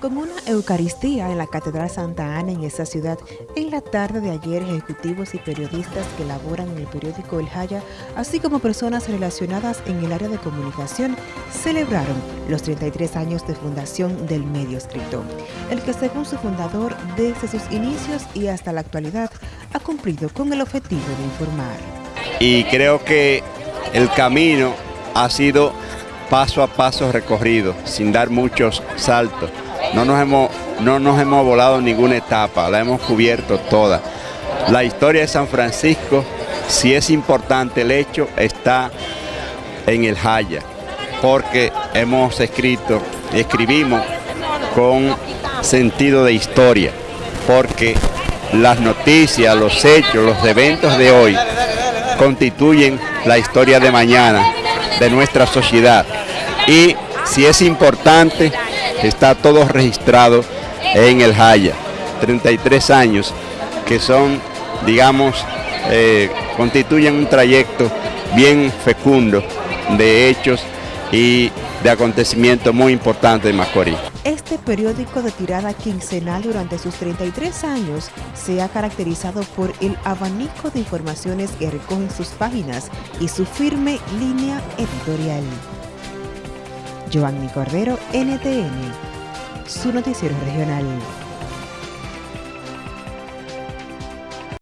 Con una Eucaristía en la Catedral Santa Ana en esa ciudad, en la tarde de ayer ejecutivos y periodistas que laboran en el periódico El Jaya, así como personas relacionadas en el área de comunicación, celebraron los 33 años de fundación del medio escrito, el que según su fundador, desde sus inicios y hasta la actualidad, ha cumplido con el objetivo de informar. Y creo que el camino ha sido paso a paso recorrido, sin dar muchos saltos no nos hemos, no nos hemos volado ninguna etapa, la hemos cubierto toda. La historia de San Francisco, si es importante el hecho, está en el Jaya, porque hemos escrito y escribimos con sentido de historia, porque las noticias, los hechos, los eventos de hoy constituyen la historia de mañana de nuestra sociedad. Y si es importante, está todo registrado en el Jaya. 33 años que son, digamos, eh, constituyen un trayecto bien fecundo de hechos y de acontecimientos muy importantes en Macorís. Este periódico de tirada quincenal durante sus 33 años se ha caracterizado por el abanico de informaciones que recogen sus páginas y su firme línea editorial. Giovanni Cordero, NTN, su noticiero regional.